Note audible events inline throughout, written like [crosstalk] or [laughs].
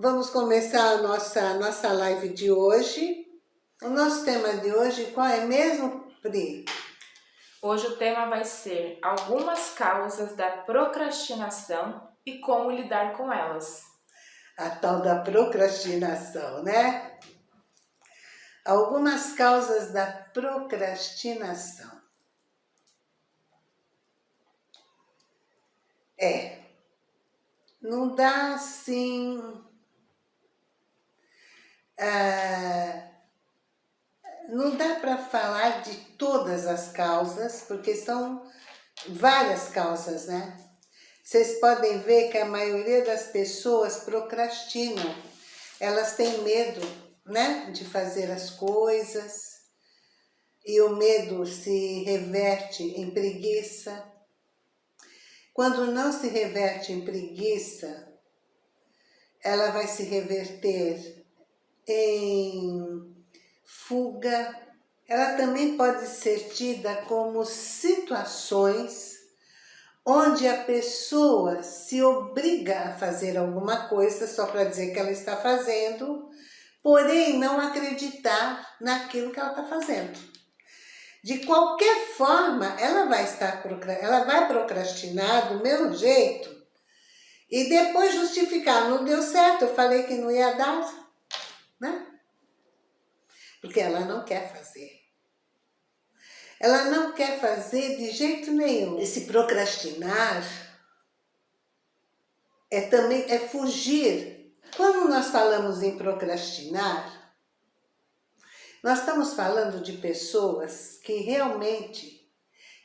Vamos começar a nossa, nossa live de hoje. O nosso tema de hoje, qual é mesmo, Pri? Hoje o tema vai ser algumas causas da procrastinação e como lidar com elas. A tal da procrastinação, né? Algumas causas da procrastinação. É, não dá assim ah, não dá para falar de todas as causas, porque são várias causas, né? Vocês podem ver que a maioria das pessoas procrastinam. Elas têm medo, né, de fazer as coisas. E o medo se reverte em preguiça. Quando não se reverte em preguiça, ela vai se reverter em fuga, ela também pode ser tida como situações onde a pessoa se obriga a fazer alguma coisa só para dizer que ela está fazendo, porém não acreditar naquilo que ela está fazendo. De qualquer forma, ela vai estar ela vai procrastinar do mesmo jeito e depois justificar, não deu certo, eu falei que não ia dar, né? Porque ela não quer fazer. Ela não quer fazer de jeito nenhum. Esse procrastinar é também é fugir. Quando nós falamos em procrastinar, nós estamos falando de pessoas que realmente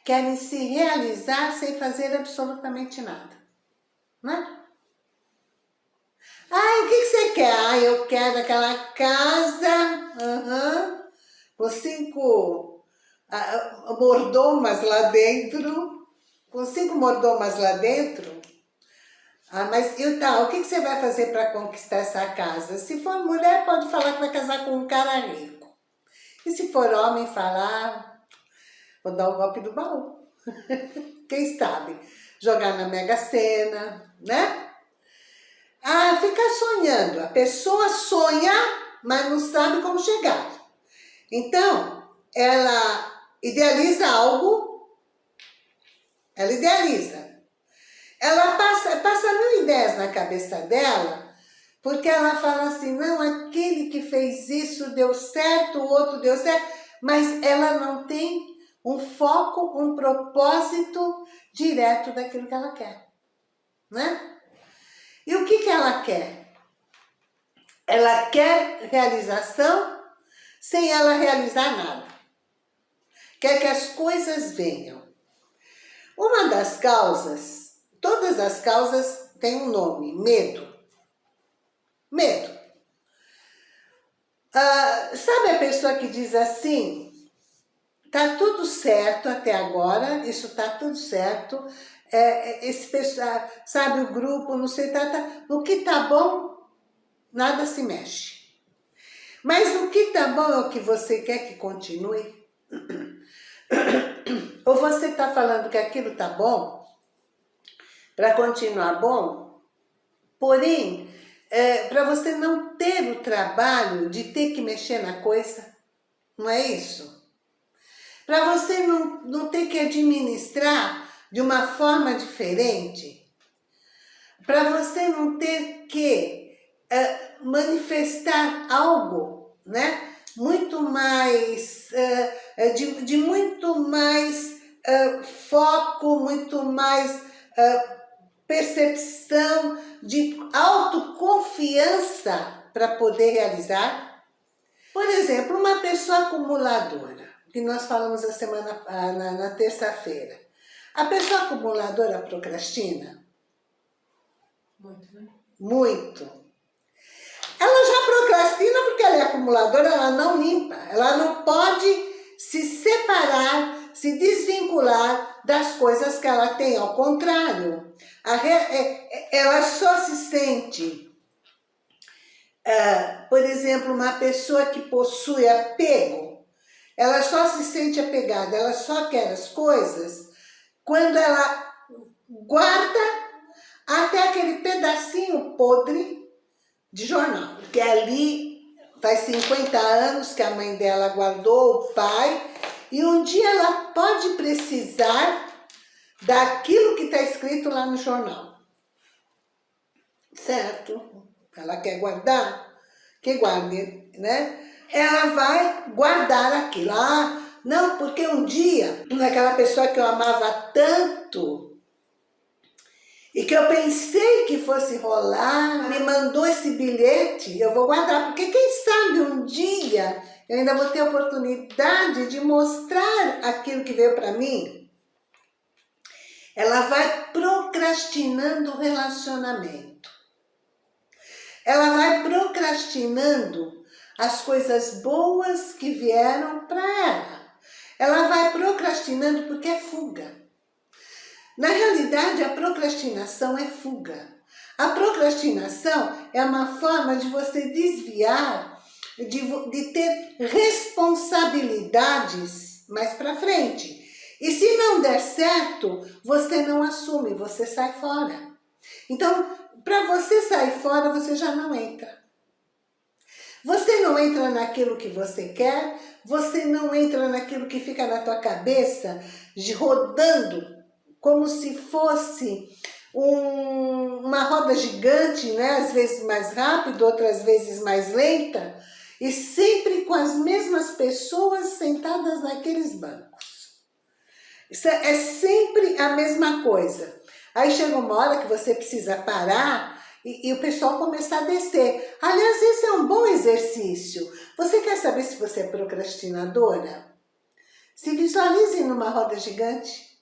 querem se realizar sem fazer absolutamente nada. Né? Ai, o que, que você quer? Ai, eu quero aquela casa uhum, com cinco uh, mordomas lá dentro, com cinco mordomas lá dentro. Ah, mas e tal, o que, que você vai fazer para conquistar essa casa? Se for mulher, pode falar que vai casar com um cara rico. E se for homem, falar, vou dar o golpe do baú. [laughs] Quem sabe? Jogar na Mega Sena, né? Ah, fica sonhando. A pessoa sonha, mas não sabe como chegar. Então, ela idealiza algo, ela idealiza. Ela passa, passa mil ideias na cabeça dela, porque ela fala assim, não, aquele que fez isso deu certo, o outro deu certo, mas ela não tem um foco, um propósito direto daquilo que ela quer, né? E o que, que ela quer? Ela quer realização sem ela realizar nada. Quer que as coisas venham. Uma das causas, todas as causas têm um nome, medo. Medo. Ah, sabe a pessoa que diz assim, tá tudo certo até agora, isso tá tudo certo, é, é, esse pessoal, sabe, o grupo, não sei, tá, tá, o que tá bom, nada se mexe. Mas o que tá bom é o que você quer que continue? [coughs] Ou você tá falando que aquilo tá bom, para continuar bom, porém, é, para você não ter o trabalho de ter que mexer na coisa, não é isso? Para você não, não ter que administrar de uma forma diferente, para você não ter que uh, manifestar algo, né? Muito mais, uh, de, de, muito mais foco, muito mais percepção, de autoconfiança para poder realizar. Por exemplo, uma pessoa acumuladora, que nós falamos a semana, na, na terça-feira. A pessoa acumuladora procrastina? Muito, né? Muito. Ela já procrastina porque ela é acumuladora, ela não limpa. Ela não pode se separar, se desvincular das coisas que ela tem. Ao contrário, é, é, ela só se sente... Uh, por exemplo, uma pessoa que possui apego, ela só se sente apegada, ela só quer as coisas quando ela guarda até aquele pedacinho podre de jornal, porque ali faz 50 anos que a mãe dela guardou o pai, e um dia ela pode precisar daquilo que está escrito lá no jornal. Certo? Ela quer guardar? Que guarde, né? Ela vai guardar aquilo. Ah, não, porque um dia, naquela pessoa que eu amava tanto, e que eu pensei que fosse rolar, me mandou esse bilhete, eu vou guardar, porque quem sabe um dia eu ainda vou ter a oportunidade de mostrar aquilo que veio para mim. Ela vai procrastinando o relacionamento. Ela vai procrastinando as coisas boas que vieram para ela. Ela vai procrastinando porque é fuga. Na realidade, a procrastinação é fuga. A procrastinação é uma forma de você desviar, de, de ter responsabilidades mais para frente. E se não der certo, você não assume, você sai fora. Então, para você sair fora, você já não entra. Você não entra naquilo que você quer, você não entra naquilo que fica na tua cabeça, rodando como se fosse um, uma roda gigante, né? às vezes mais rápido, outras vezes mais lenta, e sempre com as mesmas pessoas sentadas naqueles bancos. Isso é, é sempre a mesma coisa. Aí chega uma hora que você precisa parar e, e, o pessoal começar a descer. Aliás, esse é um bom exercício. Você quer saber se você é procrastinadora? Se visualize numa roda gigante.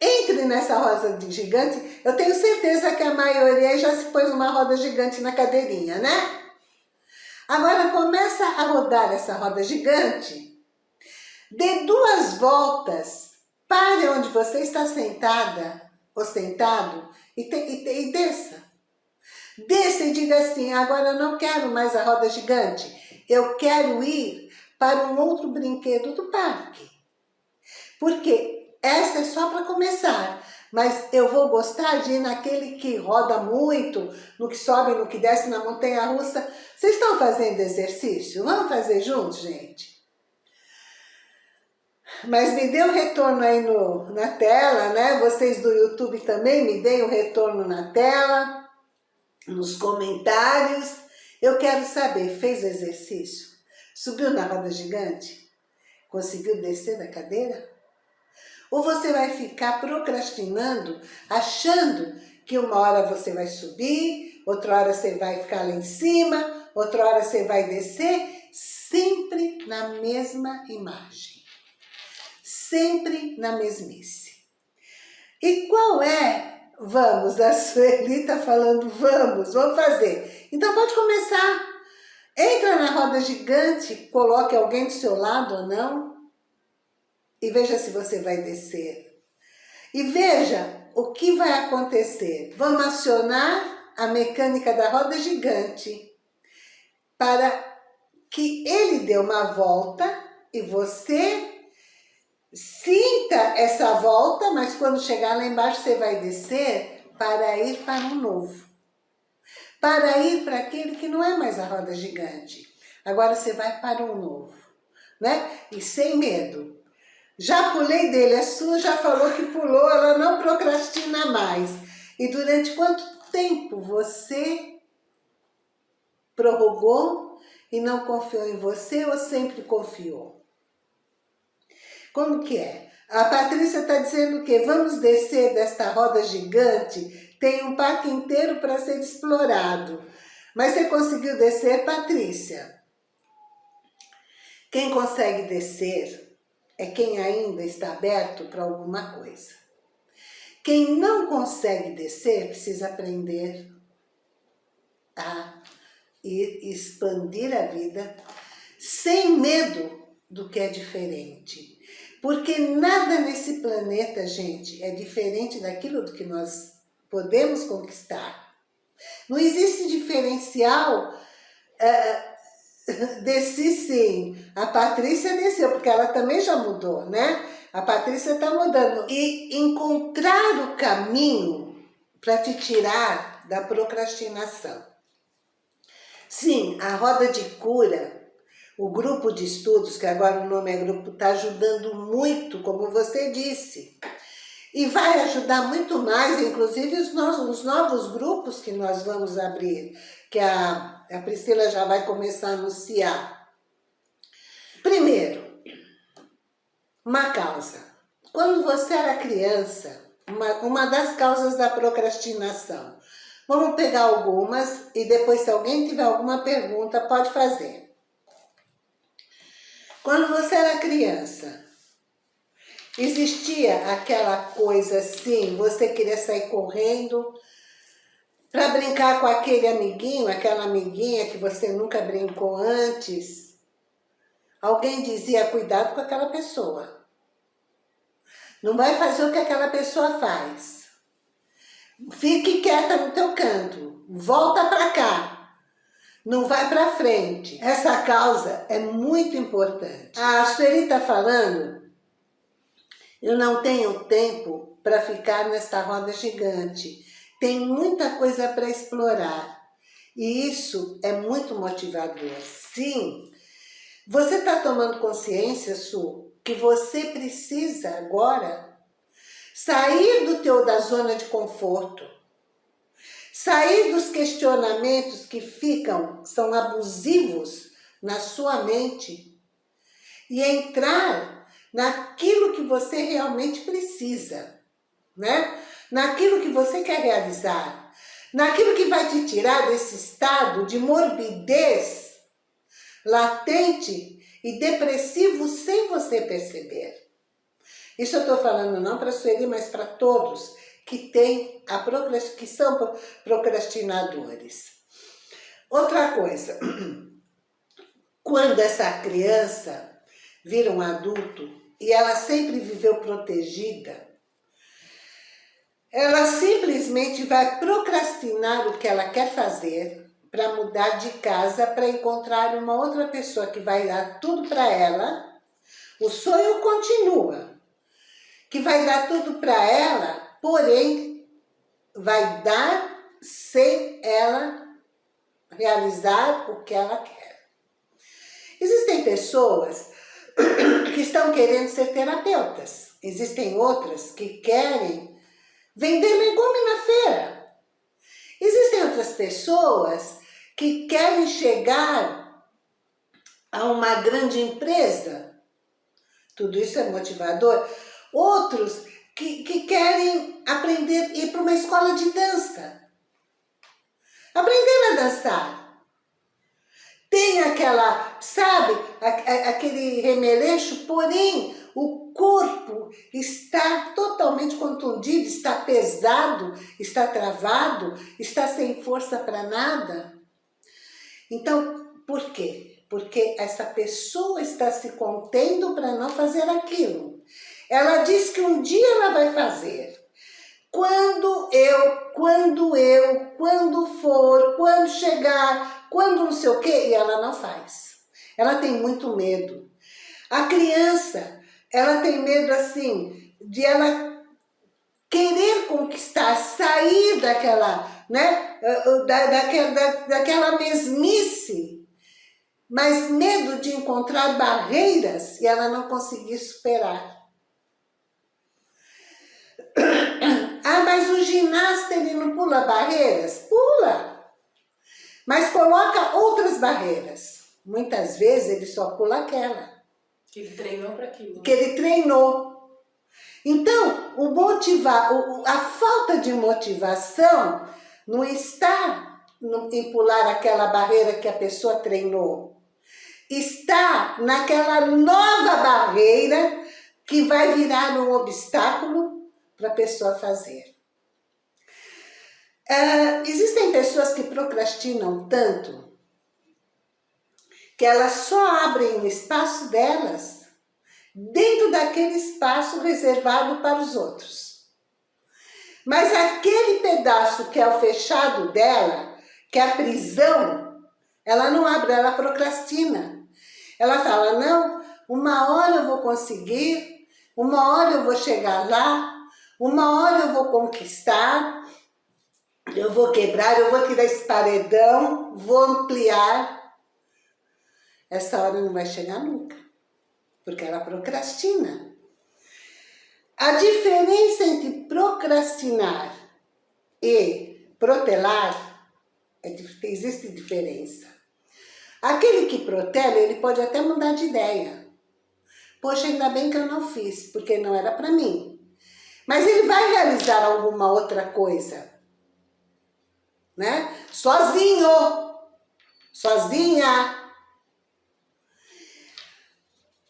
Entre nessa roda gigante, eu tenho certeza que a maioria já se pôs uma roda gigante na cadeirinha, né? Agora começa a rodar essa roda gigante, dê duas voltas, pare onde você está sentada ou sentado e, te, e, te, e desça. Desça e diga assim, agora eu não quero mais a roda gigante, eu quero ir para um outro brinquedo do parque. Porque essa é só para começar. Mas eu vou gostar de ir naquele que roda muito, no que sobe, no que desce na montanha-russa. Vocês estão fazendo exercício? Vamos fazer juntos, gente? Mas me dê um retorno aí no, na tela, né? Vocês do YouTube também me deem o um retorno na tela, nos comentários. Eu quero saber, fez exercício? Subiu na roda gigante? Conseguiu descer da cadeira? Ou você vai ficar procrastinando, achando que uma hora você vai subir, outra hora você vai ficar lá em cima, outra hora você vai descer, sempre na mesma imagem. Sempre na mesmice. E qual é, vamos, a Sueli está falando, vamos, vamos fazer. Então pode começar. Entra na roda gigante, coloque alguém do seu lado ou não, e veja se você vai descer. E veja o que vai acontecer. Vamos acionar a mecânica da roda gigante para que ele dê uma volta e você sinta essa volta, mas quando chegar lá embaixo você vai descer para ir para um novo. Para ir para aquele que não é mais a roda gigante. Agora você vai para um novo, né? E sem medo. Já pulei dele, a sua já falou que pulou, ela não procrastina mais. E durante quanto tempo você prorrogou e não confiou em você ou sempre confiou? Como que é? A Patrícia está dizendo que vamos descer desta roda gigante, tem um parque inteiro para ser explorado. Mas você conseguiu descer, Patrícia? Quem consegue descer é quem ainda está aberto para alguma coisa. Quem não consegue descer precisa aprender a ir expandir a vida sem medo do que é diferente. Porque nada nesse planeta, gente, é diferente daquilo do que nós podemos conquistar. Não existe diferencial uh, Desci sim. A Patrícia desceu, porque ela também já mudou, né? A Patrícia está mudando. E encontrar o caminho para te tirar da procrastinação. Sim, a roda de cura, o grupo de estudos, que agora o nome é grupo, está ajudando muito, como você disse. E vai ajudar muito mais, inclusive os, os novos grupos que nós vamos abrir, que a, a Priscila já vai começar a anunciar. Primeiro, uma causa. Quando você era criança, uma, uma das causas da procrastinação. Vamos pegar algumas e depois se alguém tiver alguma pergunta, pode fazer. Quando você era criança, existia aquela coisa assim, você queria sair correndo para brincar com aquele amiguinho, aquela amiguinha que você nunca brincou antes. Alguém dizia, cuidado com aquela pessoa. Não vai fazer o que aquela pessoa faz. Fique quieta no teu canto. Volta para cá. Não vai para frente. Essa causa é muito importante. A Sueli está falando, eu não tenho tempo para ficar nesta roda gigante. Tem muita coisa para explorar. E isso é muito motivador. Sim, você está tomando consciência, Su, que você precisa agora sair do teu da zona de conforto, sair dos questionamentos que ficam, são abusivos na sua mente e entrar naquilo que você realmente precisa, né? Naquilo que você quer realizar, naquilo que vai te tirar desse estado de morbidez latente e depressivo sem você perceber. Isso eu estou falando não para Sueli, mas para todos que, tem a que são procrastinadores. Outra coisa, [clears throat] quando essa criança vira um adulto e ela sempre viveu protegida, ela simplesmente vai procrastinar o que ela quer fazer para mudar de casa, para encontrar uma outra pessoa que vai dar tudo para ela. O sonho continua, que vai dar tudo para ela, porém vai dar sem ela realizar o que ela quer. Existem pessoas [clears throat] que estão querendo ser terapeutas. Existem outras que querem vender legume na feira. Existem outras pessoas que querem chegar a uma grande empresa. Tudo isso é motivador. Outros que, que querem aprender, ir para uma escola de dança. Aprender a dançar. Tem aquela, sabe, aquele remeleixo, porém o corpo está totalmente contundido, está pesado, está travado, está sem força para nada. Então, por quê? Porque essa pessoa está se contendo para não fazer aquilo. Ela diz que um dia ela vai fazer. Quando eu, quando eu, quando for, quando chegar, quando não sei o quê, e ela não faz. Ela tem muito medo. A criança, ela tem medo assim, de ela querer conquistar, sair daquela, né, da, daquela, da, daquela mesmice, mas medo de encontrar barreiras e ela não conseguir superar. Ah, mas o ginasta ele não pula barreiras? Pula! Mas coloca outras barreiras. Muitas vezes ele só pula aquela. Que ele treinou para aquilo. Que ele treinou. Então, o motivar, a falta de motivação não está em pular aquela barreira que a pessoa treinou. Está naquela nova barreira que vai virar um obstáculo para a pessoa fazer. Uh, existem pessoas que procrastinam tanto que elas só abrem o espaço delas dentro daquele espaço reservado para os outros. Mas aquele pedaço que é o fechado dela, que é a prisão, ela não abre, ela procrastina. Ela fala, não, uma hora eu vou conseguir, uma hora eu vou chegar lá, uma hora eu vou conquistar, eu vou quebrar, eu vou tirar esse paredão, vou ampliar. Essa hora não vai chegar nunca, porque ela procrastina. A diferença entre procrastinar e protelar, é, existe diferença. Aquele que protela, ele pode até mudar de ideia. Poxa, ainda bem que eu não fiz, porque não era para mim. Mas ele vai realizar alguma outra coisa. Né? Sozinho. Sozinha.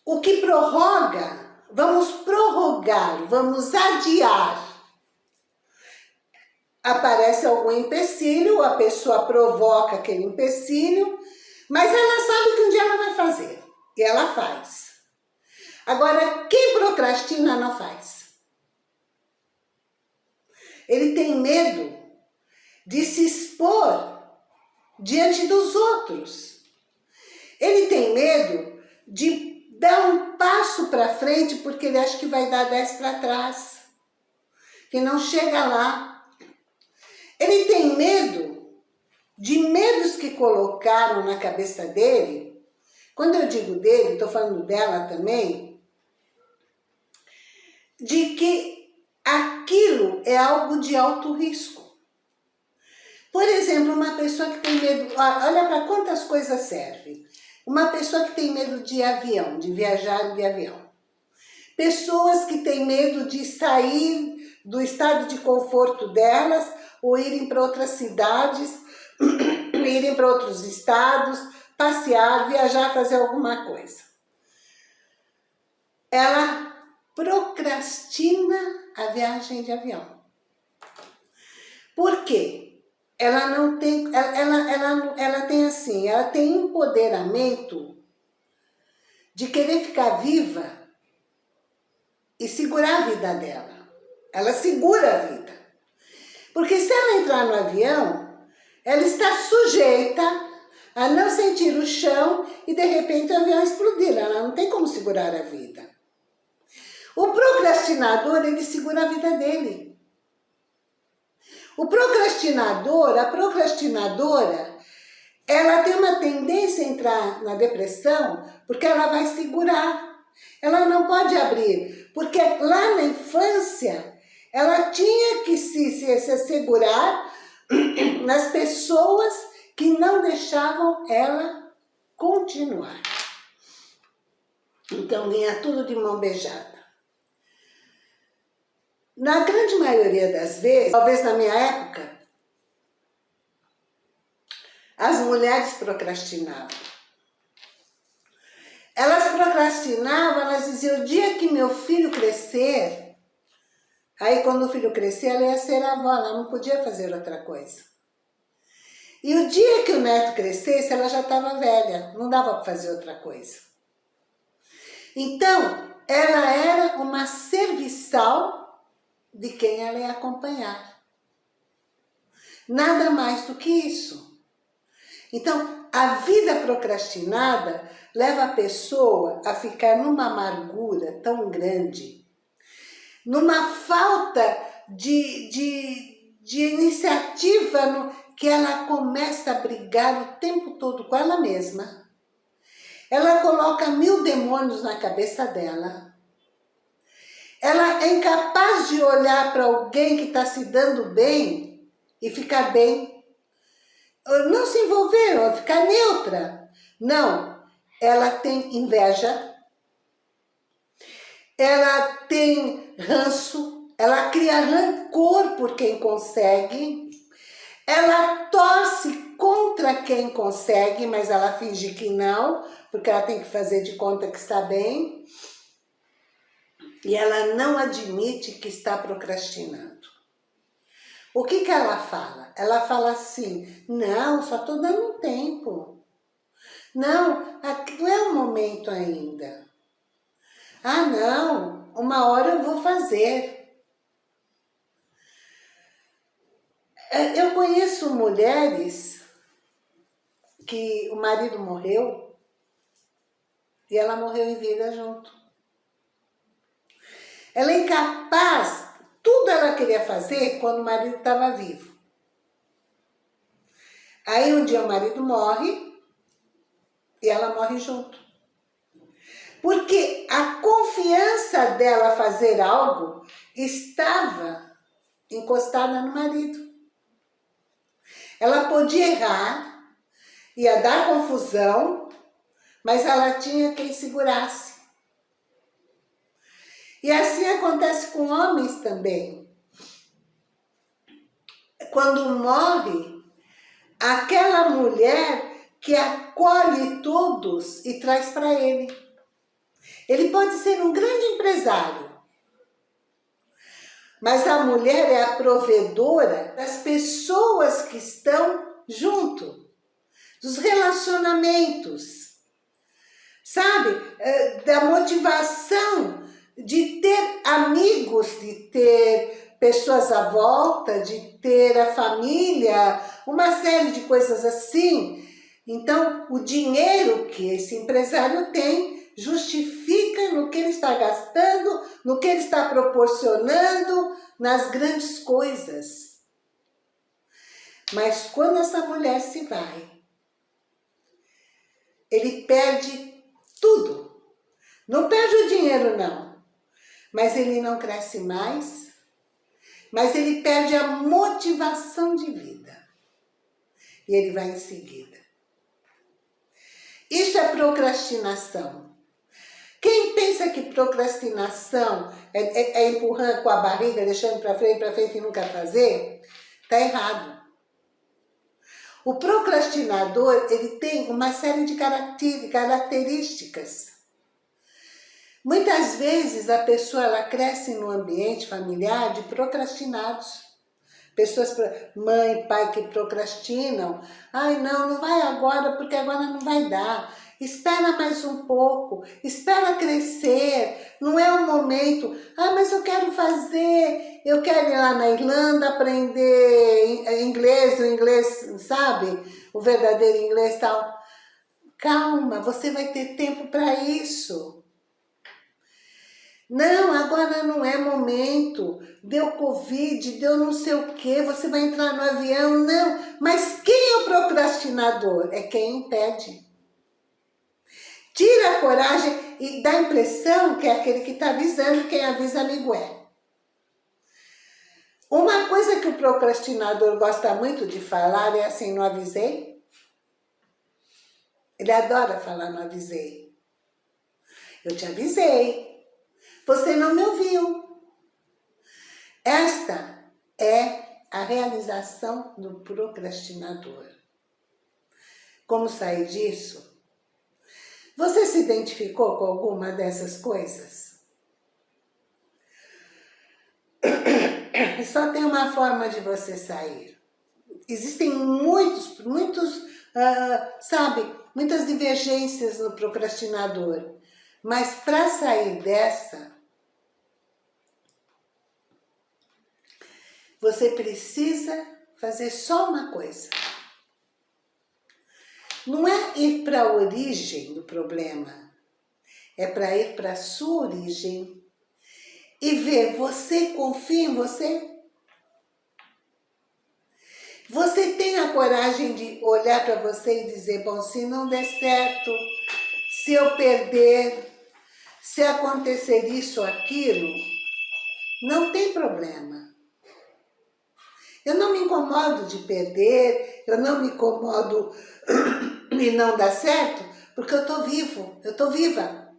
O que prorroga, vamos prorrogar, vamos adiar. Aparece algum empecilho, a pessoa provoca aquele empecilho, mas ela sabe que um dia ela vai fazer. E ela faz. Agora, quem procrastina não faz. Ele tem medo de se expor diante dos outros. Ele tem medo de dar um passo para frente porque ele acha que vai dar dez para trás, que não chega lá. Ele tem medo de medos que colocaram na cabeça dele. Quando eu digo dele, estou falando dela também, de que aquilo é algo de alto risco. Por exemplo, uma pessoa que tem medo, olha para quantas coisas serve. Uma pessoa que tem medo de avião, de viajar de avião. Pessoas que têm medo de sair do estado de conforto delas ou irem para outras cidades, [clears throat] irem para outros estados, passear, viajar, fazer alguma coisa. Ela procrastina a viagem de avião. Por quê? Ela não tem, ela, ela, ela, ela tem assim, ela tem empoderamento de querer ficar viva e segurar a vida dela. Ela segura a vida. Porque se ela entrar no avião, ela está sujeita a não sentir o chão e de repente o avião explodir. Ela não tem como segurar a vida. O procrastinador, ele segura a vida dele. O procrastinador, a procrastinadora, ela tem uma tendência a entrar na depressão porque ela vai segurar. Ela não pode abrir, porque lá na infância ela tinha que se, se, se segurar [clears throat] nas pessoas que não deixavam ela continuar. Então vinha tudo de mão beijada. Na grande maioria das vezes, talvez na minha época, as mulheres procrastinavam. Elas procrastinavam, elas diziam, o dia que meu filho crescer, aí quando o filho crescer, ela ia ser avó, ela não podia fazer outra coisa. E o dia que o neto crescesse, ela já estava velha, não dava para fazer outra coisa. Então, ela era uma serviçal de quem ela ia acompanhar. Nada mais do que isso. Então, a vida procrastinada leva a pessoa a ficar numa amargura tão grande, numa falta de, de, de iniciativa, no, que ela começa a brigar o tempo todo com ela mesma. Ela coloca mil demônios na cabeça dela ela é incapaz de olhar para alguém que está se dando bem e ficar bem. Não se envolver, ficar neutra. Não, ela tem inveja, ela tem ranço, ela cria rancor por quem consegue, ela torce contra quem consegue, mas ela finge que não, porque ela tem que fazer de conta que está bem e ela não admite que está procrastinando. O que, que ela fala? Ela fala assim, não, só estou dando um tempo. Não, não é o momento ainda. Ah, não, uma hora eu vou fazer. É, eu conheço mulheres que o marido morreu e ela morreu em vida junto. Ela é incapaz, tudo ela queria fazer quando o marido estava vivo. Aí um dia o marido morre e ela morre junto. Porque a confiança dela fazer algo estava encostada no marido. Ela podia errar, ia dar confusão, mas ela tinha quem segurasse. E assim acontece com homens também. Quando morre, aquela mulher que acolhe todos e traz para ele. Ele pode ser um grande empresário, mas a mulher é a provedora das pessoas que estão junto, dos relacionamentos, sabe? Eh, da motivação de ter amigos, de ter pessoas à volta, de ter a família, uma série de coisas assim. Então, o dinheiro que esse empresário tem justifica no que ele está gastando, no que ele está proporcionando, nas grandes coisas. Mas quando essa mulher se vai, ele perde tudo. Não perde o dinheiro, não mas ele não cresce mais, mas ele perde a motivação de vida. E ele vai em seguida. Isso é procrastinação. Quem pensa que procrastinação é, é, é empurrando com a barriga, deixando para frente, para frente e nunca fazer, está errado. O procrastinador, ele tem uma série de características Muitas vezes a pessoa ela cresce no ambiente familiar de procrastinados. Pessoas, mãe, pai que procrastinam. Ai, não, não vai agora porque agora não vai dar. Espera mais um pouco, espera crescer, não é o momento. Ah, mas eu quero fazer, eu quero ir lá na Irlanda aprender inglês, o inglês, sabe? O verdadeiro inglês tal. Calma, você vai ter tempo para isso. Não, agora não é momento, deu Covid, deu não sei o que, você vai entrar no avião, não. Mas quem é o procrastinador? É quem impede. Tira a coragem e dá a impressão que é aquele que está avisando, quem avisa amigo é. Uma coisa que o procrastinador gosta muito de falar é assim, não avisei? Ele adora falar, não avisei. Eu te avisei, você não me ouviu. Esta é a realização do procrastinador. Como sair disso? Você se identificou com alguma dessas coisas? [coughs] Só tem uma forma de você sair. Existem muitos, muitos, uh, sabe, muitas divergências no procrastinador. Mas para sair dessa, Você precisa fazer só uma coisa. Não é ir para a origem do problema, é para ir para a sua origem e ver, você confia em você? Você tem a coragem de olhar para você e dizer, bom, se não der certo, se eu perder, se acontecer isso ou aquilo, não tem problema. Eu não me incomodo de perder, eu não me incomodo [clears throat] e não dar certo, porque eu estou vivo, eu estou viva.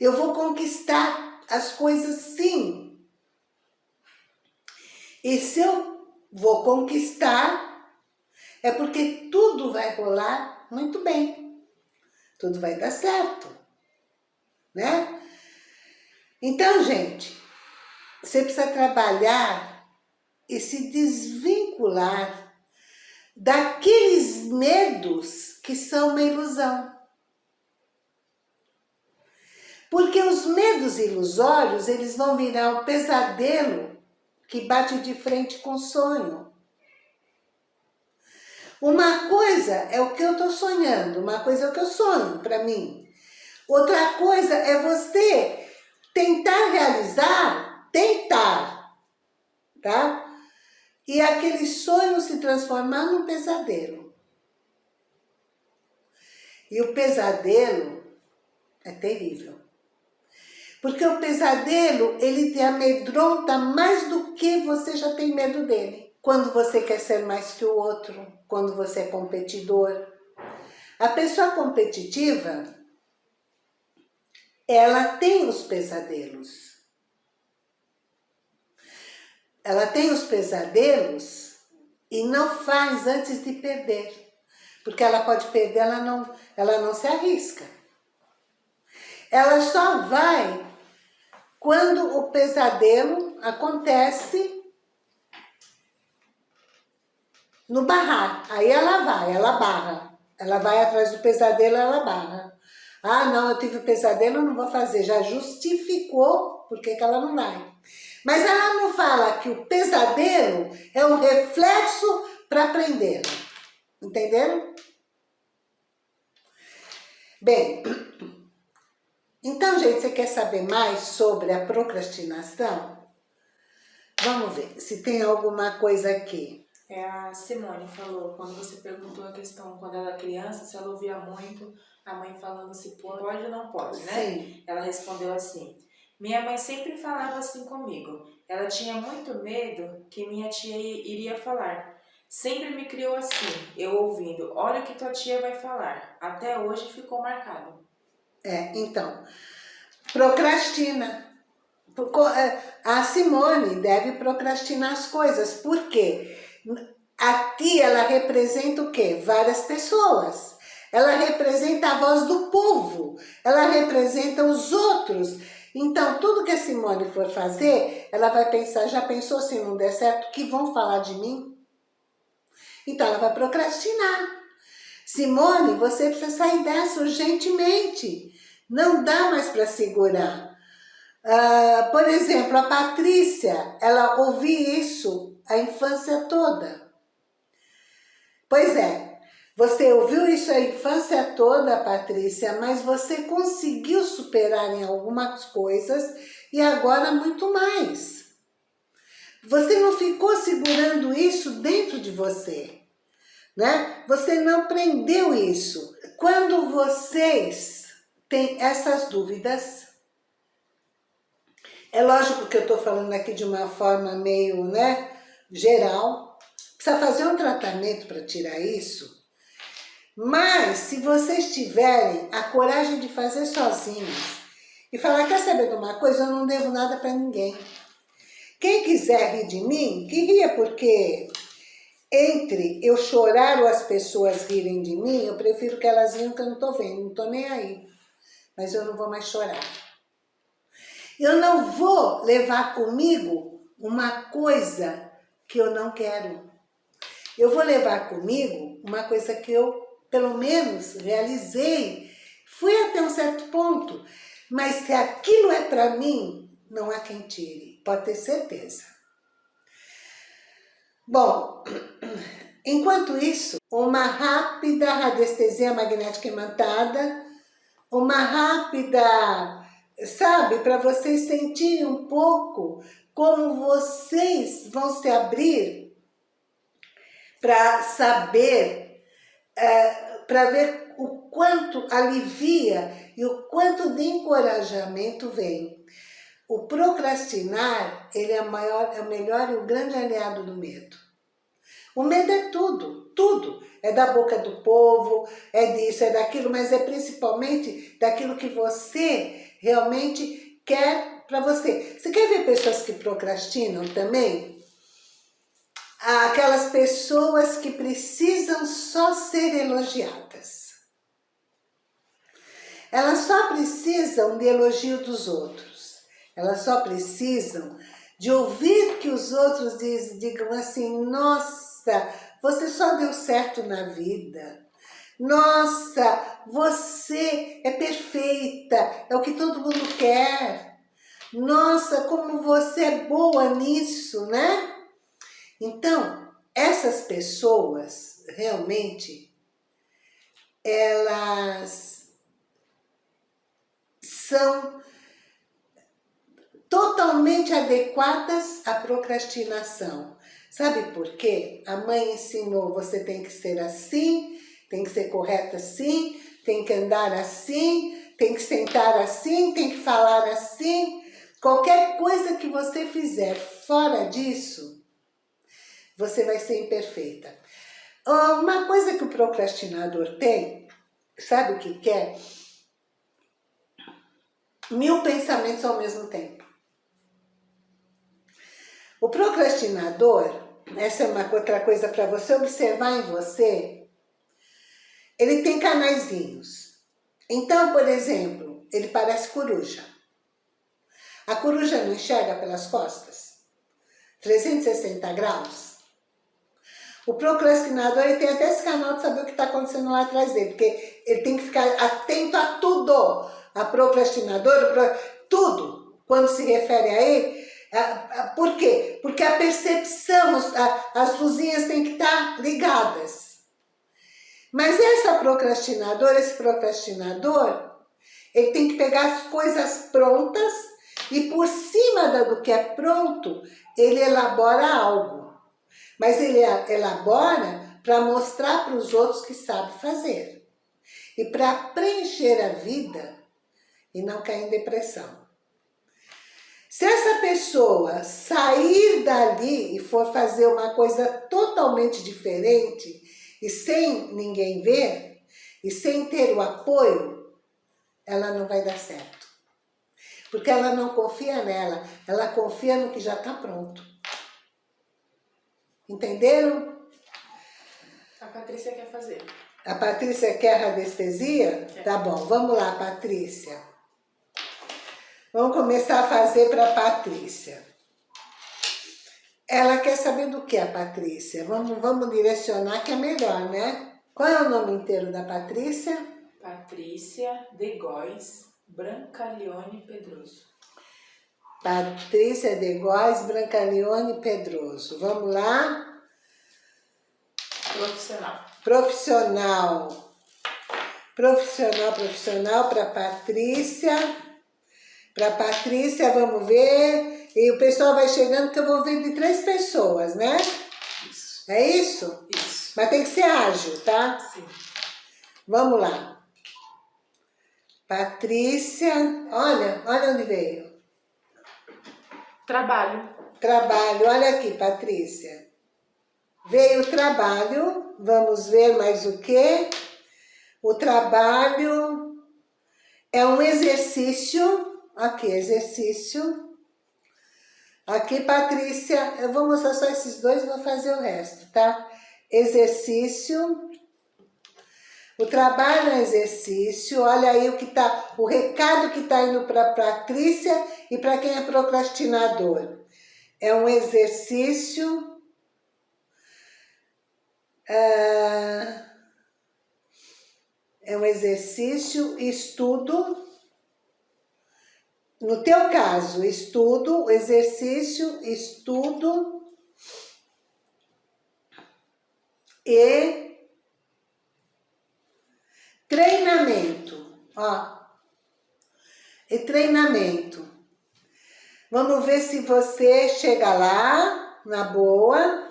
Eu vou conquistar as coisas sim. E se eu vou conquistar, é porque tudo vai rolar muito bem. Tudo vai dar certo, né? Então, gente, você precisa trabalhar e se desvincular daqueles medos que são uma ilusão. Porque os medos ilusórios, eles vão virar um pesadelo que bate de frente com o sonho. Uma coisa é o que eu estou sonhando, uma coisa é o que eu sonho para mim. Outra coisa é você tentar realizar, tentar, tá? E aquele sonho se transformar num pesadelo. E o pesadelo é terrível. Porque o pesadelo, ele te amedronta mais do que você já tem medo dele. Quando você quer ser mais que o outro, quando você é competidor. A pessoa competitiva, ela tem os pesadelos. Ela tem os pesadelos e não faz antes de perder. Porque ela pode perder, ela não, ela não se arrisca. Ela só vai quando o pesadelo acontece no barrar. Aí ela vai, ela barra. Ela vai atrás do pesadelo, ela barra. Ah, não, eu tive um pesadelo, não vou fazer. Já justificou por que ela não vai. Mas ela não fala que o pesadelo é um reflexo para aprender. Entenderam? Bem, então, gente, você quer saber mais sobre a procrastinação? Vamos ver se tem alguma coisa aqui. É a Simone falou, quando você perguntou a questão, quando ela era criança, se ela ouvia muito a mãe falando se pode ou não pode, né? Sim. Ela respondeu assim, minha mãe sempre falava assim comigo, ela tinha muito medo que minha tia iria falar. Sempre me criou assim, eu ouvindo, olha o que tua tia vai falar. Até hoje ficou marcado. É, então, procrastina. É, a Simone deve procrastinar as coisas, porque aqui ela representa o quê? Várias pessoas. Ela representa a voz do povo, ela representa os outros. Então, tudo que a Simone for fazer, ela vai pensar, já pensou se não der certo, que vão falar de mim? Então, ela vai procrastinar. Simone, você precisa sair dessa urgentemente. Não dá mais para segurar. Uh, por exemplo, a Patrícia, ela ouvia isso a infância toda. Pois é, você ouviu isso a infância toda, Patrícia, mas você conseguiu superar em algumas coisas e agora muito mais. Você não ficou segurando isso dentro de você, né? Você não prendeu isso. Quando vocês têm essas dúvidas, é lógico que eu estou falando aqui de uma forma meio, né, geral, precisa fazer um tratamento para tirar isso, mas se vocês tiverem a coragem de fazer sozinhos e falar, quer saber de uma coisa, eu não devo nada para ninguém. Quem quiser rir de mim, que ria, porque entre eu chorar ou as pessoas rirem de mim, eu prefiro que elas riam que eu não estou vendo, não estou nem aí. Mas eu não vou mais chorar. Eu não vou levar comigo uma coisa que eu não quero. Eu vou levar comigo uma coisa que eu, pelo menos, realizei. Fui até um certo ponto. Mas se aquilo é para mim, não há quem tire pode ter certeza. Bom, [clears throat] enquanto isso, uma rápida radiestesia magnética imantada, uma rápida, sabe, para vocês sentirem um pouco como vocês vão se abrir para saber, é, para ver o quanto alivia e o quanto de encorajamento vem. O procrastinar, ele é, maior, é o melhor e o grande aliado do medo. O medo é tudo, tudo. É da boca do povo, é disso, é daquilo, mas é principalmente daquilo que você realmente quer para você. Você quer ver pessoas que procrastinam também? Aquelas pessoas que precisam só ser elogiadas. Elas só precisam de elogio dos outros. Elas só precisam de ouvir que os outros diz, digam assim, nossa, você só deu certo na vida. Nossa, você é perfeita, é o que todo mundo quer. Nossa, como você é boa nisso, né? Então, essas pessoas, realmente, elas são totalmente adequadas à procrastinação. Sabe por quê? A mãe ensinou, você tem que ser assim, tem que ser correta assim, tem que andar assim, tem que sentar assim, tem que falar assim. Qualquer coisa que você fizer fora disso, você vai ser imperfeita. Uma coisa que o procrastinador tem, sabe o que quer? Mil pensamentos ao mesmo tempo. O procrastinador, essa é uma outra coisa para você observar em você, ele tem canaizinhos. Então, por exemplo, ele parece coruja. A coruja não enxerga pelas costas? 360 graus? O procrastinador ele tem até esse canal de saber o que está acontecendo lá atrás dele, porque ele tem que ficar atento a tudo. A procrastinadora, tudo, quando se refere a ele. Por quê? Porque a percepção, as luzinhas têm que estar ligadas. Mas essa procrastinadora, esse procrastinador, ele tem que pegar as coisas prontas e por cima do que é pronto, ele elabora algo. Mas ele elabora para mostrar para os outros que sabe fazer. E para preencher a vida e não cair em depressão. Se essa pessoa sair dali e for fazer uma coisa totalmente diferente e sem ninguém ver, e sem ter o apoio, ela não vai dar certo. Porque ela não confia nela, ela confia no que já está pronto. Entenderam? A Patrícia quer fazer. A Patrícia quer radiestesia? Quer. Tá bom, vamos lá, Patrícia. Vamos começar a fazer para a Patrícia. Ela quer saber do que a Patrícia? Vamos, vamos direcionar que é melhor, né? Qual é o nome inteiro da Patrícia? Patrícia de Góes Brancalione Pedroso. Patrícia de Góes, Brancalione Pedroso. Vamos lá? Profissional. Profissional. Profissional, profissional para Patrícia. Para Patrícia, vamos ver. E o pessoal vai chegando que eu vou ver de três pessoas, né? Isso. É isso? Isso. Mas tem que ser ágil, tá? Sim. Vamos lá. Patrícia, olha, olha onde veio. Trabalho. Trabalho, olha aqui, Patrícia. Veio trabalho, vamos ver mais o que? O trabalho é um exercício, aqui, exercício. Aqui, Patrícia, eu vou mostrar só esses dois e vou fazer o resto, tá? Exercício. O trabalho é exercício, olha aí o que tá, o recado que está indo para Patrícia e para quem é procrastinador. É um exercício ah, é um exercício, estudo, no teu caso, estudo, exercício, estudo e treinamento, ó, e treinamento. Vamos ver se você chega lá, na boa,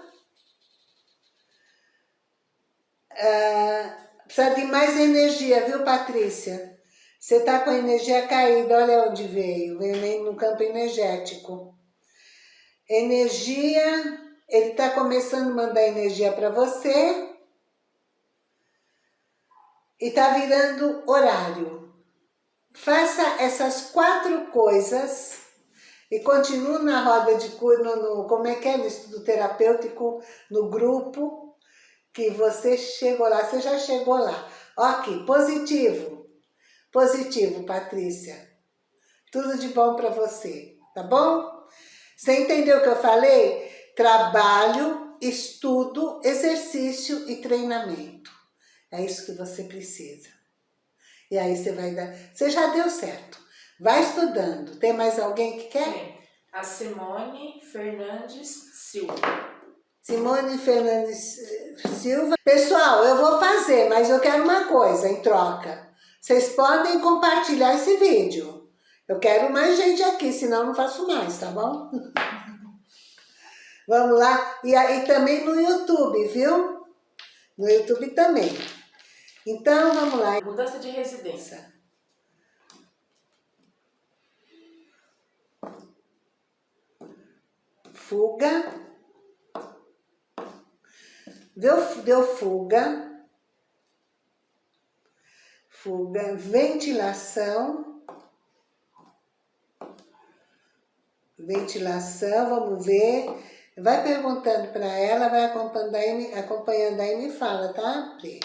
Ah, precisa de mais energia, viu, Patrícia? Você tá com a energia caída, olha onde veio. Veio no campo energético. Energia, ele tá começando a mandar energia para você. E tá virando horário. Faça essas quatro coisas e continue na roda de cura, no, no, como é que é, no estudo terapêutico, no grupo, que você chegou lá, você já chegou lá. Ok, positivo. Positivo, Patrícia. Tudo de bom para você, tá bom? Você entendeu o que eu falei? Trabalho, estudo, exercício e treinamento. É isso que você precisa. E aí você vai dar... Você já deu certo. Vai estudando. Tem mais alguém que quer? Tem. A Simone Fernandes Silva. Simone Fernandes eh, Silva. Pessoal, eu vou fazer, mas eu quero uma coisa em troca. Vocês podem compartilhar esse vídeo. Eu quero mais gente aqui, senão não faço mais, tá bom? [laughs] Vamos lá. E aí também no YouTube, viu? No YouTube também. Então, vamos lá. Mudança de residência. Fuga. Deu, deu fuga. Fuga. Ventilação. Ventilação, vamos ver. Vai perguntando para ela, vai acompanhando aí, acompanhando aí me fala, tá, Pri?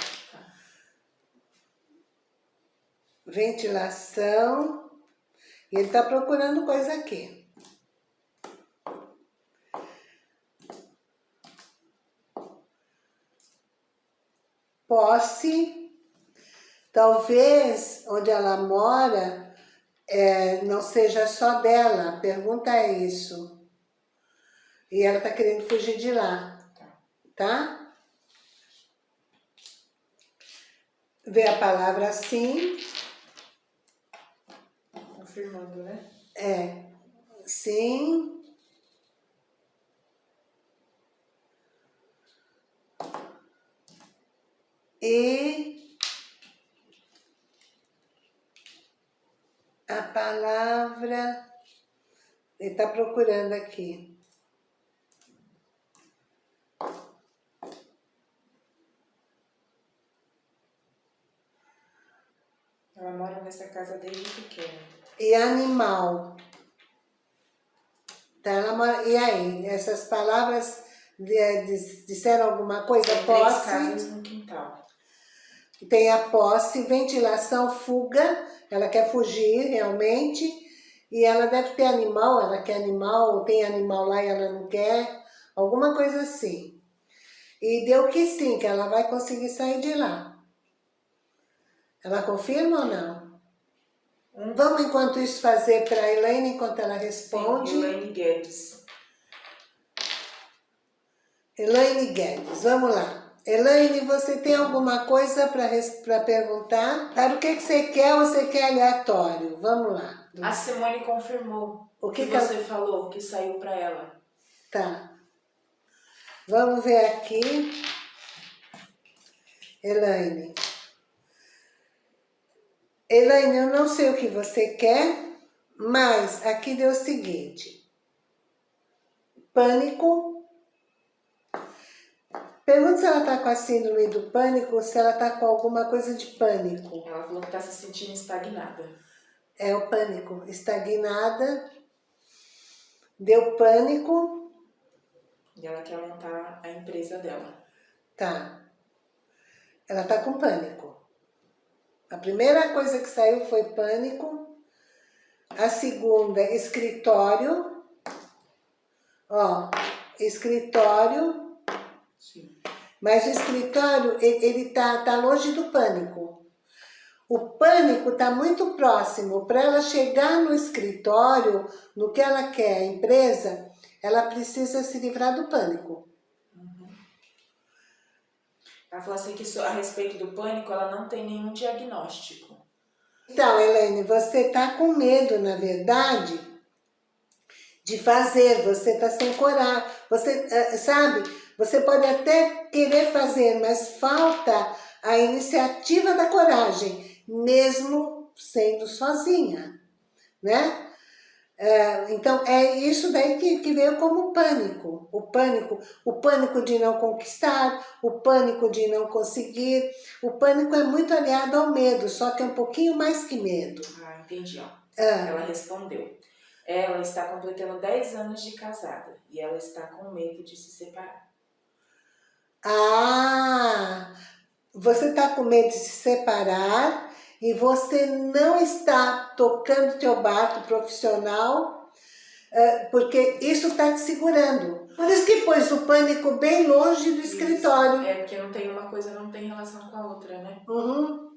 Ventilação. E ele está procurando coisa aqui. Posse. Talvez onde ela mora é, não seja só dela. A pergunta é isso. E ela tá querendo fugir de lá, tá? Vê a palavra sim. Confirmando, né? É. Sim. E a palavra, ele está procurando aqui. Ela mora nessa casa desde pequena. E animal. Tá. E aí, essas palavras disseram alguma coisa? Tem posse. casas no quintal. Tem a posse, ventilação, fuga. Ela quer fugir realmente. E ela deve ter animal, ela quer animal, tem animal lá e ela não quer. Alguma coisa assim. E deu que sim, que ela vai conseguir sair de lá. Ela confirma ou não? Vamos, enquanto isso, fazer para a Elaine, enquanto ela responde. Sim, Elaine Guedes. Elaine Guedes, vamos lá. Elaine, você tem alguma coisa para perguntar? Para o que, que você quer ou você quer aleatório? Vamos lá. A Simone confirmou o que, que, que você ela... falou, que saiu para ela. Tá. Vamos ver aqui. Elaine. Elaine, eu não sei o que você quer, mas aqui deu o seguinte. Pânico. Pergunta se ela tá com a síndrome do pânico ou se ela tá com alguma coisa de pânico. Ela falou que tá se sentindo estagnada. É o pânico. Estagnada. Deu pânico. E ela quer montar a empresa dela. Tá. Ela tá com pânico. A primeira coisa que saiu foi pânico. A segunda, escritório. Ó, escritório. Sim. Mas o escritório, ele, ele tá, tá longe do pânico. O pânico está muito próximo. Para ela chegar no escritório, no que ela quer, a empresa, ela precisa se livrar do pânico. Ela falou assim que a respeito do pânico, ela não tem nenhum diagnóstico. Então, Helene, você está com medo, na verdade, de fazer, você está sem coragem, você, eh, sabe, você pode até querer fazer, mas falta a iniciativa da coragem, mesmo sendo sozinha, né? É, então, é isso daí que, que veio como pânico. O pânico, o pânico de não conquistar, o pânico de não conseguir. O pânico é muito aliado ao medo, só que é um pouquinho mais que medo. Ah, entendi. Ó. Ah. Ela respondeu. Ela está completando 10 anos de casada e ela está com medo de se separar. Ah, você está com medo de se separar e você não está tocando teu barco profissional, é, porque isso está te segurando. Por isso que pôs o pânico bem longe do isso. escritório. É, porque não tem uma coisa, não tem relação com a outra, né? Uhum.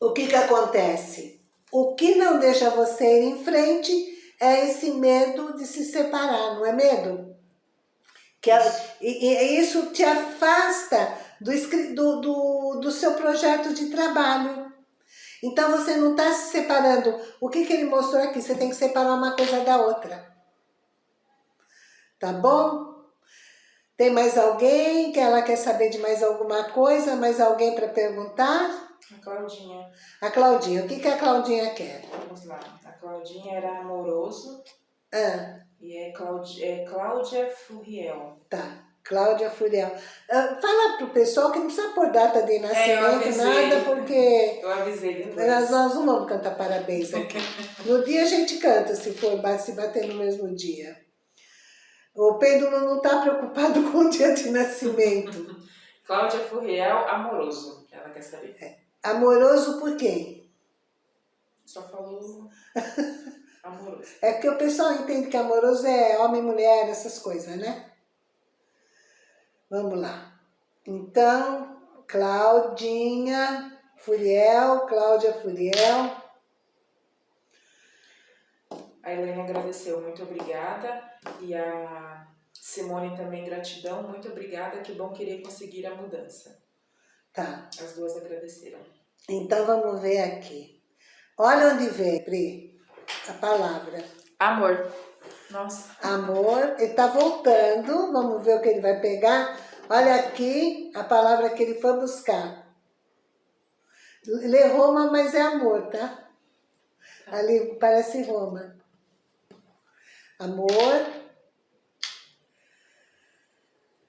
O que que acontece? O que não deixa você ir em frente é esse medo de se separar, não é medo? Que e, e isso te afasta do, do, do, do seu projeto de trabalho. Então você não está se separando. O que, que ele mostrou aqui? Você tem que separar uma coisa da outra. Tá bom? Tem mais alguém que ela quer saber de mais alguma coisa? Mais alguém para perguntar? A Claudinha. A Claudinha. O que, que a Claudinha quer? Vamos lá. A Claudinha era amoroso. Ah. E é, Claudi, é Cláudia Furiel. Tá. Cláudia Furiel. Uh, fala pro pessoal que não precisa pôr data de nascimento, é, nada, porque... Eu avisei Nós, nós não vamos cantar parabéns aqui. [laughs] no dia a gente canta, se for se bater no mesmo dia. O pêndulo não está preocupado [laughs] com o dia de nascimento. Cláudia Furiel, amoroso, ela quer saber. É. Amoroso por quem? Só falou [laughs] amoroso. É porque o pessoal entende que amoroso é homem, mulher, essas coisas, né? Vamos lá. Então, Claudinha Furiel, Cláudia Furiel. A Helena agradeceu, muito obrigada. E a Simone também, gratidão, muito obrigada, que bom querer conseguir a mudança. Tá. As duas agradeceram. Então vamos ver aqui. Olha onde vem, Pri, a palavra. Amor. Nossa. Amor, ele está voltando, vamos ver o que ele vai pegar. Olha aqui a palavra que ele foi buscar. Lê Roma, mas é amor, tá? Ali parece Roma. Amor.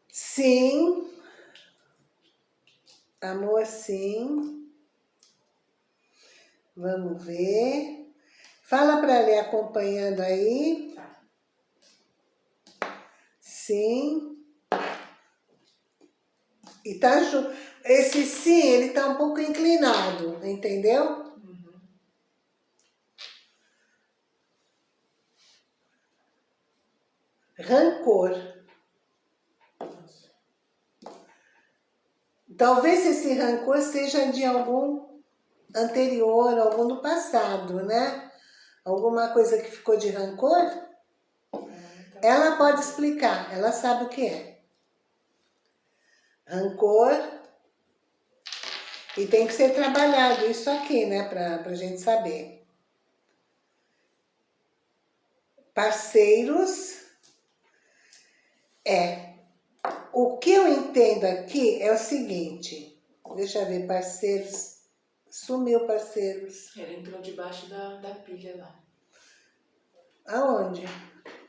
Sim. Amor, sim. Vamos ver. Fala para ela acompanhando aí. Sim. E tá, esse sim, ele tá um pouco inclinado, entendeu? Uhum. Rancor. Talvez esse rancor seja de algum anterior, algum do passado, né? Alguma coisa que ficou de rancor? Ela pode explicar, ela sabe o que é rancor. E tem que ser trabalhado isso aqui, né, pra, pra gente saber. Parceiros é, o que eu entendo aqui é o seguinte, deixa eu ver, parceiros, sumiu parceiros. Ele entrou debaixo da, da pilha lá. Aonde?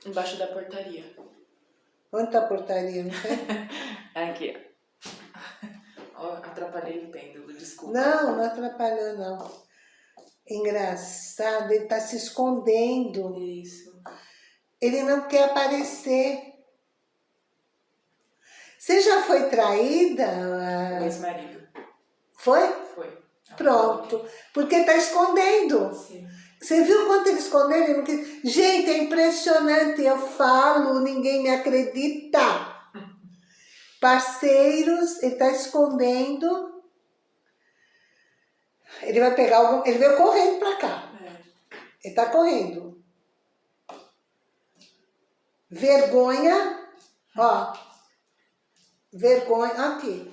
Embaixo da portaria. Onde tá a portaria, não sei? [laughs] aqui, atrapalhei o pêndulo, desculpa. Não, não atrapalhou não. Engraçado, ele está se escondendo. Isso. Ele não quer aparecer. Você já foi traída? Ex-marido. Foi? Foi. Pronto. Porque está escondendo. Sim. Você viu quanto ele escondeu? Ele Gente, é impressionante. Eu falo, ninguém me acredita parceiros, ele está escondendo. Ele vai pegar algum. Ele veio correndo para cá. É. Ele está correndo. Vergonha, ó. Vergonha, aqui.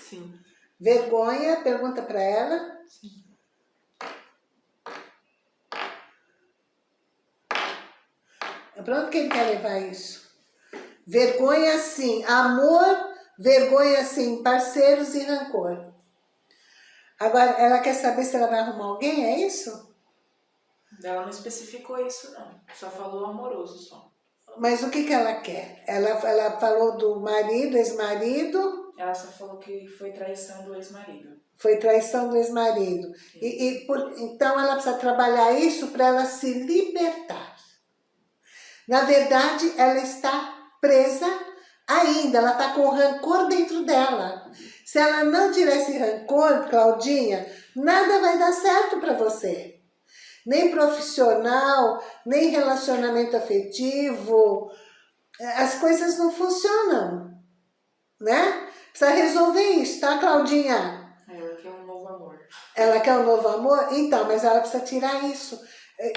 Sim. Vergonha, pergunta para ela. Sim. Para onde que ele quer levar isso? Vergonha sim, amor, vergonha sim, parceiros e rancor. Agora, ela quer saber se ela vai arrumar alguém, é isso? Ela não especificou isso não, só falou amoroso só. Mas o que, que ela quer? Ela, ela falou do marido, ex-marido? Ela só falou que foi traição do ex-marido. Foi traição do ex-marido. E, e então ela precisa trabalhar isso para ela se libertar. Na verdade, ela está presa ainda, ela está com rancor dentro dela. Se ela não tiver esse rancor, Claudinha, nada vai dar certo para você. Nem profissional, nem relacionamento afetivo, as coisas não funcionam, né? Precisa resolver isso, tá, Claudinha? Ela quer um novo amor. Ela quer um novo amor? Então, mas ela precisa tirar isso.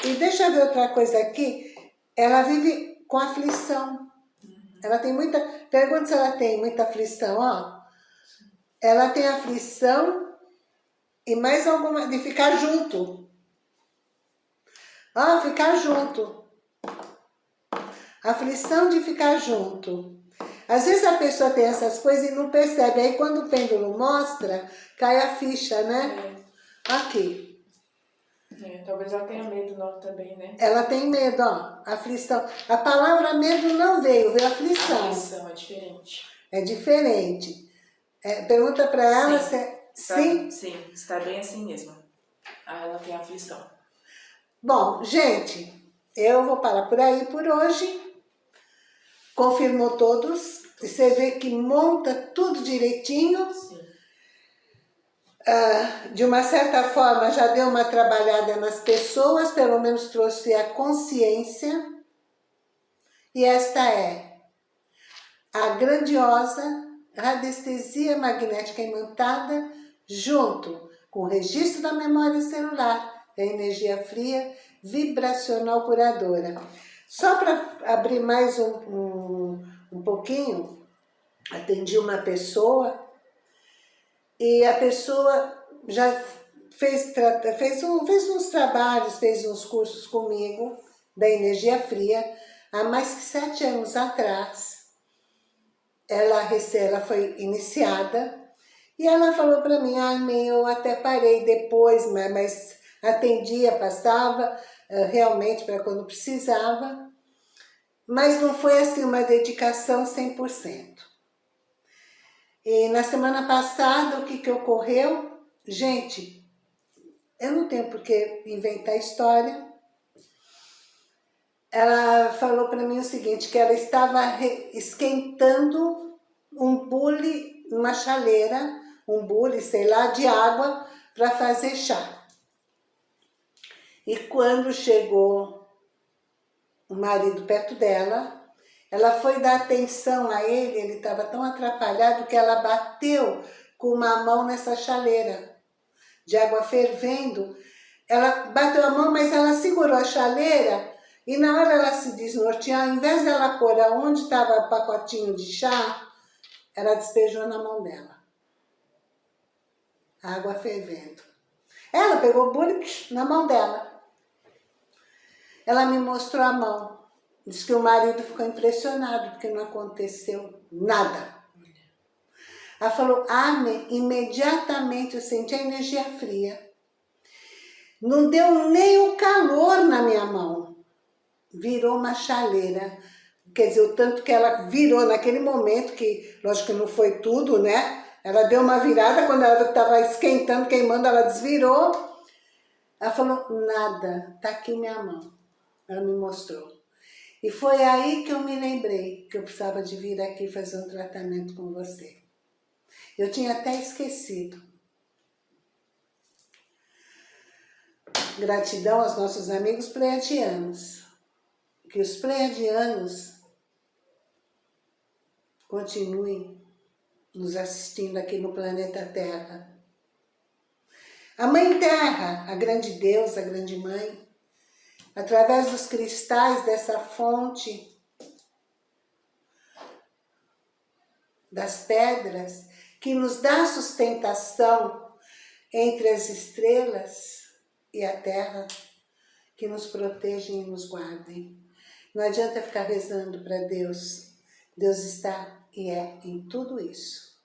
E deixa eu ver outra coisa aqui. Ela vive com aflição. Ela tem muita... Pergunta se ela tem muita aflição, ó. Ela tem aflição e mais alguma... De ficar junto. Ó, ficar junto. aflição de ficar junto. Às vezes a pessoa tem essas coisas e não percebe, aí quando o pêndulo mostra, cai a ficha, né? É. Aqui. É, talvez ela tenha medo não também, né? Ela tem medo, ó, aflição. A palavra medo não veio, veio aflição. Aflição é diferente. É diferente. É, pergunta para ela sim. se... É- sim? Sim, está bem assim mesmo. Ah, ela tem aflição. Bom, gente, eu vou parar por aí por hoje. Confirmou todos. Você vê que monta tudo direitinho. Sim. Ah, de uma certa forma, já deu uma trabalhada nas pessoas, pelo menos trouxe a consciência. E esta é a grandiosa radiestesia magnética imantada junto com o registro da memória celular, da energia fria, vibracional curadora. Só para abrir mais um, um, um pouquinho, atendi uma pessoa e a pessoa já fez, fez, um, fez uns trabalhos, fez uns cursos comigo da energia fria há mais de sete anos atrás. Ela, ela foi iniciada e ela falou para mim, ah, eu até parei depois, mas atendia, passava uh, realmente para quando precisava, mas não foi assim uma dedicação 100%. E na semana passada, o que, que ocorreu? Gente, eu não tenho por que inventar história. Ela falou para mim o seguinte, que ela estava esquentando um bule, uma chaleira, um bule, sei lá, de água para fazer chá. E quando chegou o marido perto dela, ela foi dar atenção a ele, ele estava tão atrapalhado que ela bateu com uma mão nessa chaleira de água fervendo. Ela bateu a mão, mas ela segurou a chaleira e na hora ela se desnortear, ao invés dela pôr aonde estava o pacotinho de chá, ela despejou na mão dela água fervendo. Ela pegou o bule na mão dela. Ela me mostrou a mão. Diz que o marido ficou impressionado porque não aconteceu nada. Ela falou, amém. Imediatamente eu senti a energia fria. Não deu nem o calor na minha mão. Virou uma chaleira. Quer dizer, o tanto que ela virou naquele momento, que lógico que não foi tudo, né? Ela deu uma virada, quando ela estava esquentando, queimando, ela desvirou. Ela falou, nada, tá aqui minha mão. Ela me mostrou. E foi aí que eu me lembrei que eu precisava de vir aqui fazer um tratamento com você. Eu tinha até esquecido. Gratidão aos nossos amigos pleiadianos. Que os pleiadianos continuem nos assistindo aqui no planeta Terra. A Mãe Terra, a grande deusa, a grande mãe, através dos cristais dessa fonte, das pedras, que nos dá sustentação entre as estrelas e a terra, que nos protegem e nos guardem. Não adianta ficar rezando para Deus. Deus está e é em tudo isso.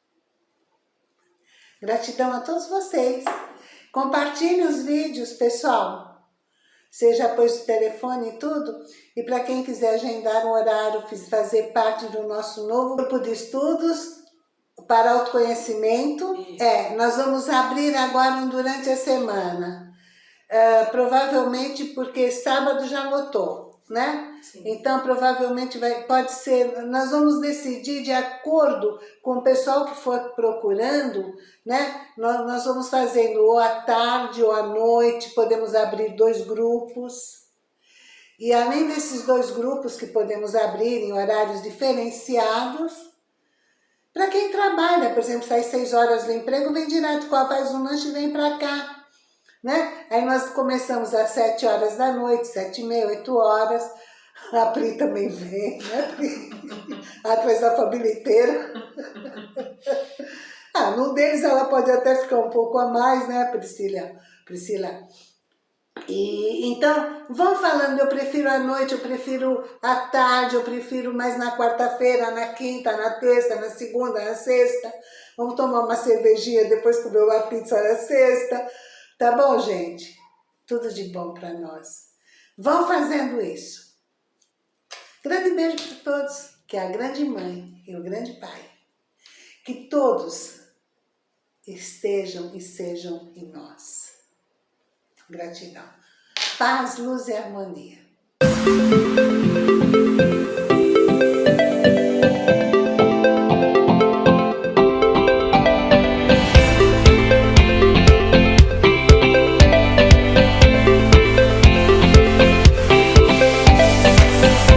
Gratidão a todos vocês. Compartilhe os vídeos, pessoal. Seja pôs o telefone e tudo. E para quem quiser agendar um horário, fazer parte do nosso novo grupo de estudos para autoconhecimento, Isso. é, nós vamos abrir agora durante a semana. Uh, provavelmente porque sábado já lotou né? Sim. Então, provavelmente vai, pode ser, nós vamos decidir de acordo com o pessoal que for procurando, né? Nós, nós vamos fazendo ou à tarde ou à noite, podemos abrir dois grupos. E além desses dois grupos que podemos abrir em horários diferenciados, para quem trabalha, por exemplo, sai seis horas do emprego, vem direto, faz um lanche e vem para cá né? Aí nós começamos às sete horas da noite, sete e meia, oito horas. A Pri também vem, né, Pri? [laughs] Atrás da família inteira. [laughs] Ah, num deles ela pode até ficar um pouco a mais, né, Priscila? Priscila. E, então, vão falando, eu prefiro à noite, eu prefiro à tarde, eu prefiro mais na quarta-feira, na quinta, na terça, na segunda, na sexta. Vamos tomar uma cervejinha, depois comer uma pizza na sexta. Tá bom, gente? Tudo de bom para nós. Vão fazendo isso. Grande beijo para todos, que é a grande mãe e o grande pai. Que todos estejam e sejam em nós. Gratidão. Paz, luz e harmonia.